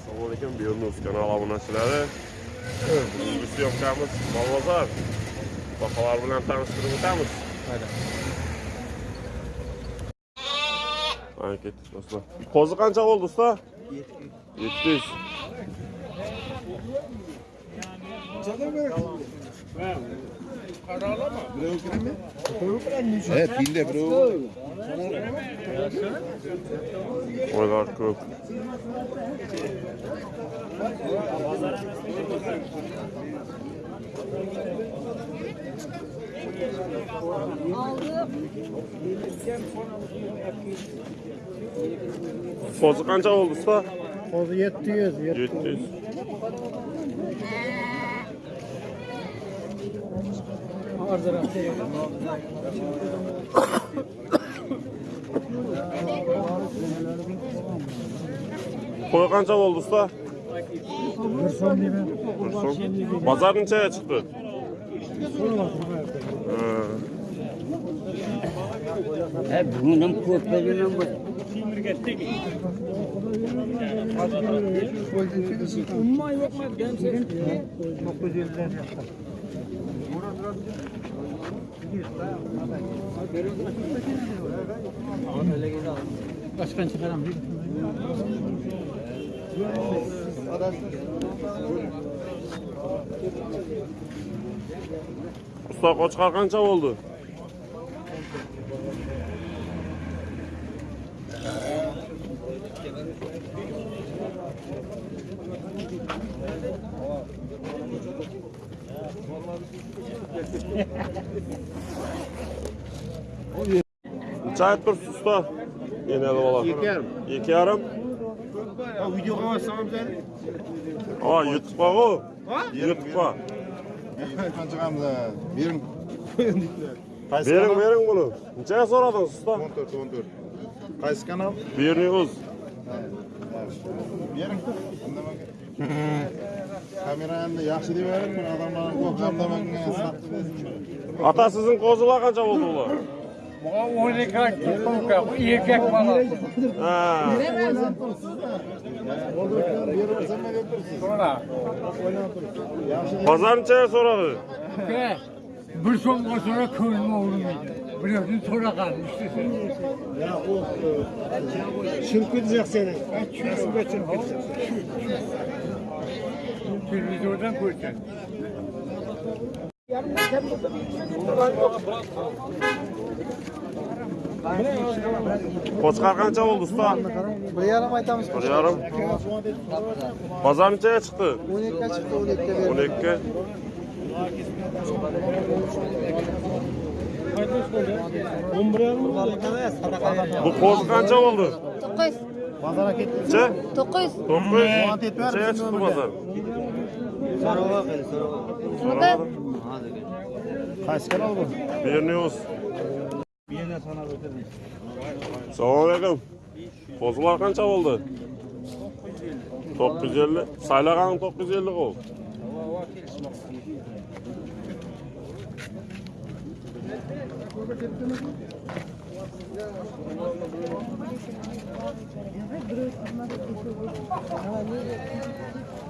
Assalomu alaykum, Buyurunuz kanal obunachilari. Bugungi syomkamiz Molbozor. Baholar bilan tanishtirib o'tamiz. Mana ketdik do'stlar. Qo'zi qancha bo'ldi usta? 700. Evet, binde bro. Qo'ylar ko'p. Qo'zi qancha bo'ldi usta? Qo'zi 700, 700. Qo'y qancha bo'ldi usta? Bir so'm deyman. Bir so'm. Bozor nechaga chiqdi? Ha. Bugun ham ko'p bu. Dokuz yüzden yaptım. Başkan çıkaram değil Usta qo'chqor qancha bo'ldi? Necha aytib tursiz usta? Enali bola. 2,5. 2,5? Video koyarsan bize. Aa, YouTube bor u. YouTube bor. Qancha qamda? Bering. Bering, bering buni. Nechaga so'radingiz usta? 14, 14. Qaysi kanal? Berniyo'z. Bering. kamerani yaxshi deb aytib bir odamlarni qo'rqamdaman ota sizin qo'zilar qancha bo'ldi 12 buga o'n ikki tutumka erkak bola. Bozornicha so'radi. Uka bir so'mga so'ra ko'nglim og'rimaydi. Birovdan so'ragan ishtasini tushirib ketjak seni Televizordan ko'rsin. Yarım bir içine getirdin. Qo'chqar qancha bo'ldi usta? 1.5 aytamiz. 1.5. Bozor nechaga chiqdi? 12 ga chiqdi, 12 ga. 12. Bu qo'z qancha bo'ldi? 9. Bozorga ketdi. 9. 9. 9. Nechaga chiqdi bozor? Qaysi kanal bu? Bernews. Assalomu alaykum. Qo'zilar qancha bo'ldi? 950. Saylaganim 950 qo'l. Thank you.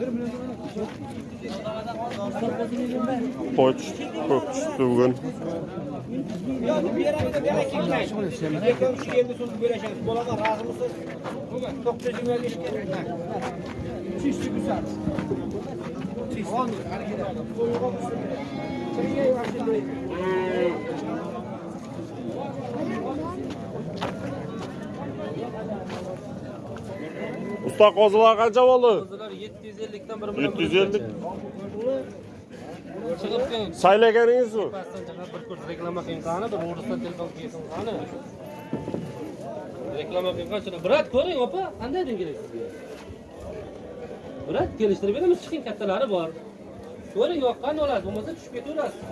700'den. Salagana. Qo'y tushdi, ko'p tushdi bugun. Usta qo'zilar qancha bo'ldi? Qo'zilar 750 dan bir bilan 750. chiqibdi. Saylaganingiz-mi? Pastdan chiqib bir kurs reklama qiling qani, bir o'risdan telefon qilsin qani. Reklama qiling qani. Brat ko'ring opa, qanday deng kerak sizga? Brat kelishtirib beramiz, chiqing kattalari bor. Ko'ring yoqqan olasiz, bo'lmasa tushib ketaverasiz.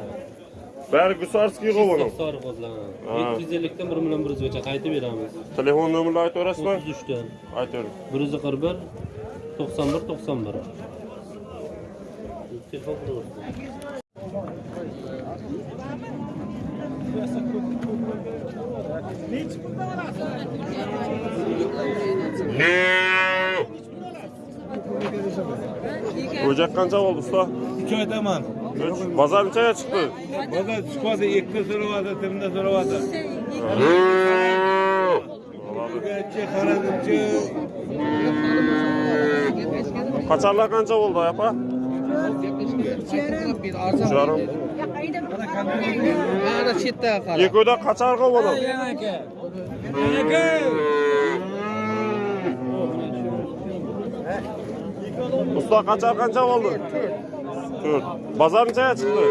Bari Gusarskiy. 750 dan 1 million 100 gacha qaytib beramiz. Telefon nomerini aytaverasizmi? 33 dan Aytavering. 141 91 91. Telefon. O'jak qancha bo'ldi usta? Uch aytaman. Uch. Bozor nechaga chiqdi? Bozor chiqyapti, ikki so'rayapti, timda so'rayapti. Oladi. Gachi, qaradimchi. Qacharlar qancha bo'ldi, apa? Ucharim. Mana chetda qara. Yeko'da qacharga bo'ldi. Usta qachar qancha bo'ldi? 4. Bozor nechaga chiqdi?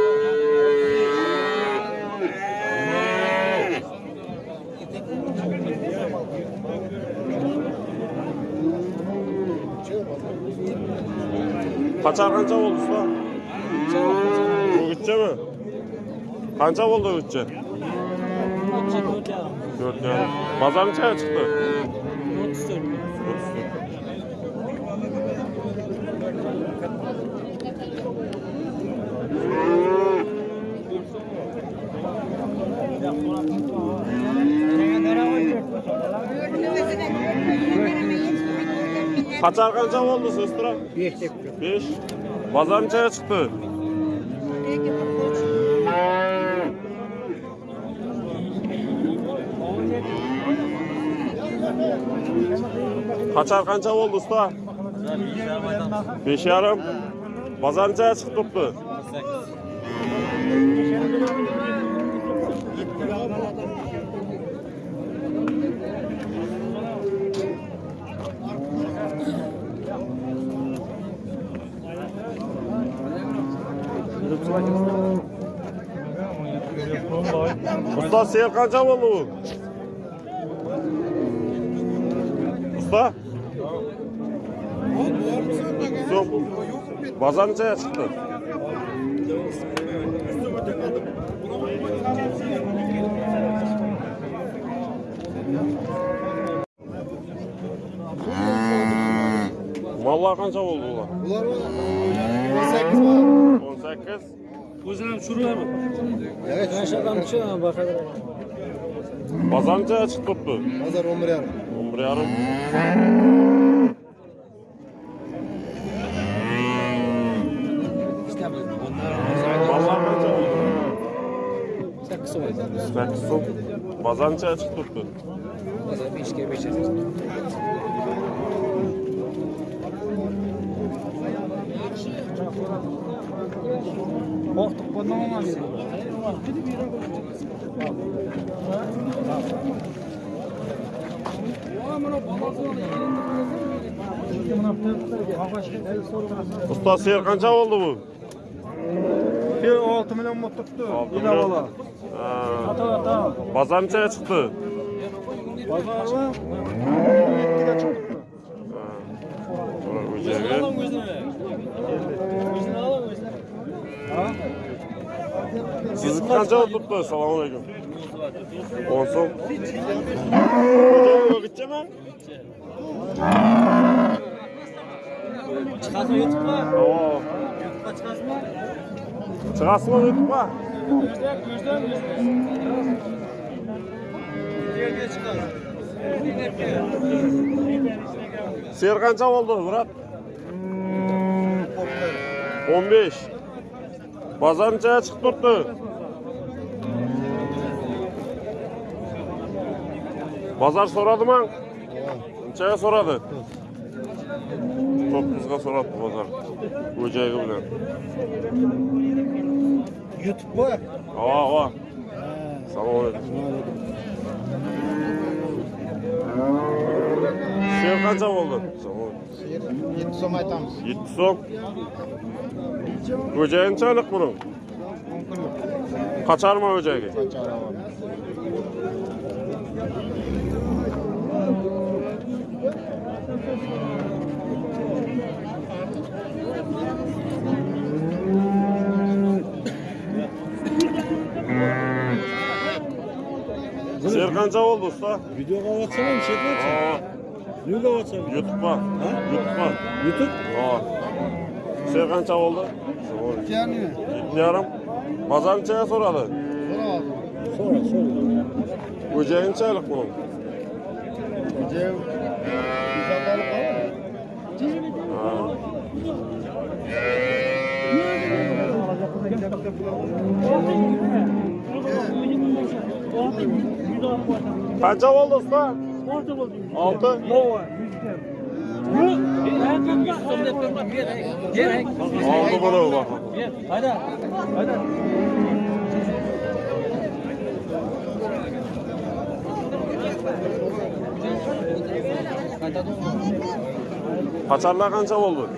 Kaçar kança oldu usta? Bu gitçe mi? Kança oldu gitçe? Dört yarım. Pazarın çaya çıktı? 34. 34. Hmm. Qachar qancha bo'ldi sestra? 5 deb 5. Bozor nechaga chiqdi? Qachar qancha bo'ldi usta? 5 yarim. Bozor nechaga chiqibdi? Usta seyir qancha bo'ldi bu? Usta? So'm. Bozor nechaga chiqdi? Mallar qancha bo'ldi ular? Bular 18 var. 18. O'zini ham tushirlarmi? Evet. Bozor nechaga chiqibdi? Pazar 11 yarım. 11 yarim. Mallar qancha bo'ldi? 8 so'm. 8 so'm. Qo'rqitib qo'ymaman sen. Usta seyir qancha bo'ldi bu? 6 million mot tutdi. Ila bola. Ata ata. Bazar nechaga chiqdi? Bazar va 7 ga chiqdi. Ular o'jaga. Siz qancha tutdi? Assalomu alaykum. 10 so'm. Yo'qchimi? Chiqasmi YouTube'ga? Ha. Chiqasmi? Chiqasmi YouTube'ga? Ser qancha bo'ldi, Murat? 15. Bozorchaga chiqib turdi. bozor so'radimi? Unchaga so'radi. To'qqizga so'rabdi bozor. O'jagi bilan. Youtubemi ha ha assalomu alaykum. Sher qancha bo'ldi? 7 so'm aytamiz. 7 so'm. O'jagini aniq buni qachonmi o'jagi Kaçar var. Ser qancha bo'ldi usta? Video qavatsana bir şey qilsa. Ha, Ne qavatsan? YouTube'ga. YouTube'ga. YouTube? Ha. Ser qancha bo'ldi? Yani. Yetti yarim. Bozor nechaga so'radi? Sonra sonra. O'jayi nechalik buning? Cev. Güzel balık var. Ha. Qancha bo'ldi usta? 6. 6. Oldu bunu bak. Kaçarlar kança oldu?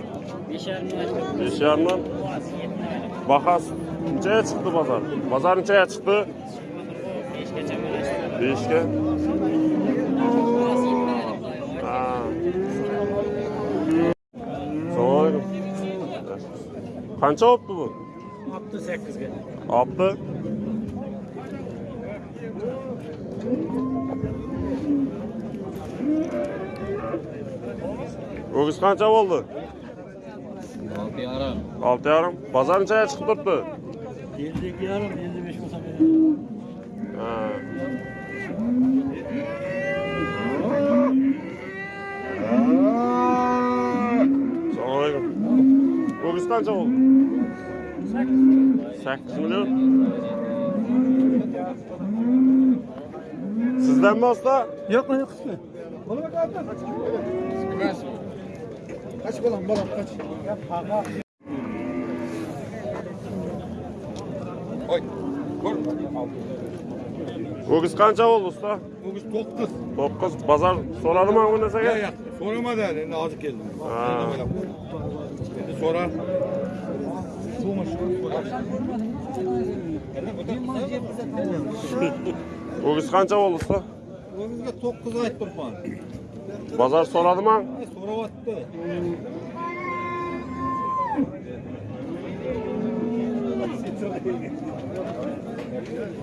Beş yarımdan. Bakas neçeye çıktı pazar? Pazar neçeye çıktı? Beşke. Ha. beshga assalomu ah. alaykum qancha olibdi bu? Olibdi. Sakkizga olibdi o'giz qancha bo'ldi? Olti yarim. Olti yarim. Bozor nechaga chiqib turibdi. Yettiga yarim Kança oldu? 8 milyon. Sizden mi usta? Yok lan yok. Kaç balam Öküz kança oldu usta? Bugün tokuz. 9. Pazar soradı mı bu nesege? Ya ya. Soramadı yani. Şimdi azıcık geldim. Ha. Şimdi sorar. Öküz kança oldu usta? Bugün tokuz ait bir puan. Pazar Soravattı.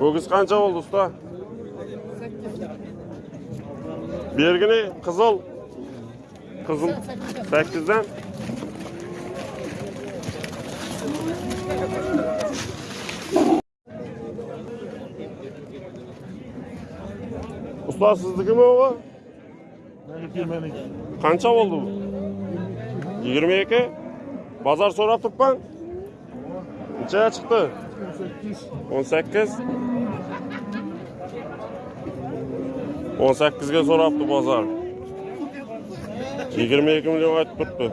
Öküz kança oldu usta? Bergini kızıl. Kızıl 8'den. Usta sizdiki mi o? қанша болды жиырма екі базар сұрап тұрып қанша шықты он сәккіз он сәккізге сұрапты базар жиырма екі миллион айтып тұрыпты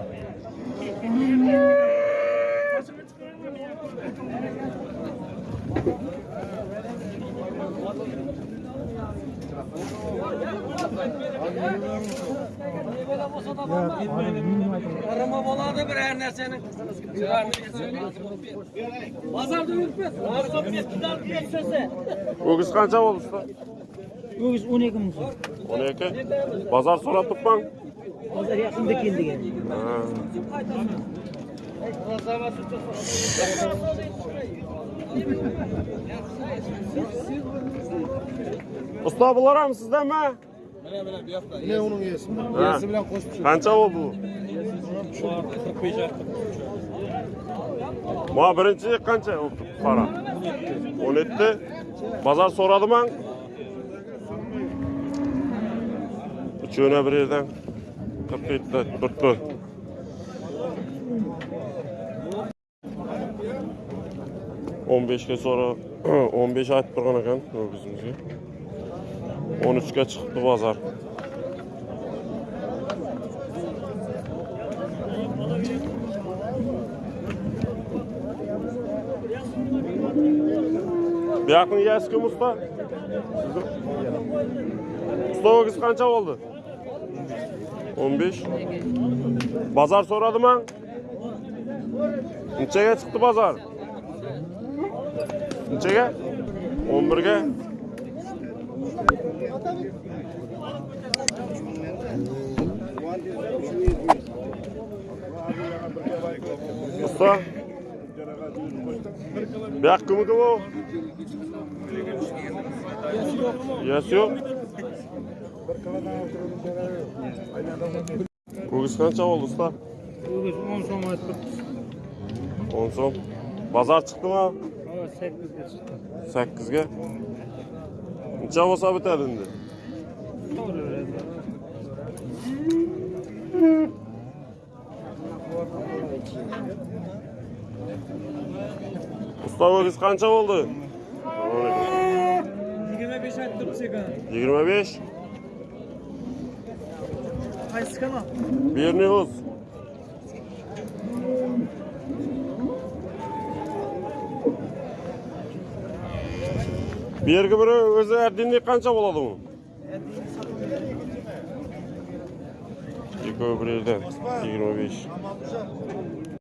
Arama boladı bir her nersenin. Pazarda yürütmez. Arka bir eskiden bir sese. Öküz kança oldu usta? Ögüz 12 mı? 12. Pazar sorap tutman. Pazar yakında geldi. Ha. Usta bular mı sizden mi? Ne onun yesi? Ha. Yesi bilen koşmuş. Kança oldu bu? Ma birinci kança oldu para? 17. Pazar soradı mı? Üçüne bir yerden 47 tuttu. On beşke sonra 15 aytып тұрған екен өзімізге 13'ke çıktı pazar. Bir yakın yiyesi kim usta? Sizin? Usta o kız kança oldu? 15. Pazar soradı mı? Neçeye çıktı pazar? Neçeye? 11'ge. Usta. Bir hakkı mı bu? Yes yok. Bugün kaça oldu usta? Ögüz 10 so'm aytib 10 so'm. Bazar çıktı mı? Hava 8 ga chiqdi. 8'ge. Necha bo'lsa bitadi endi? Usta o'giz qancha bo'ldi? 25 aytib sekin. 25. Qaysi kanal? Birini uz. Bergi biri o'zi erdinlik qancha bo'ladi u? Ikkovi bir yerdan 25.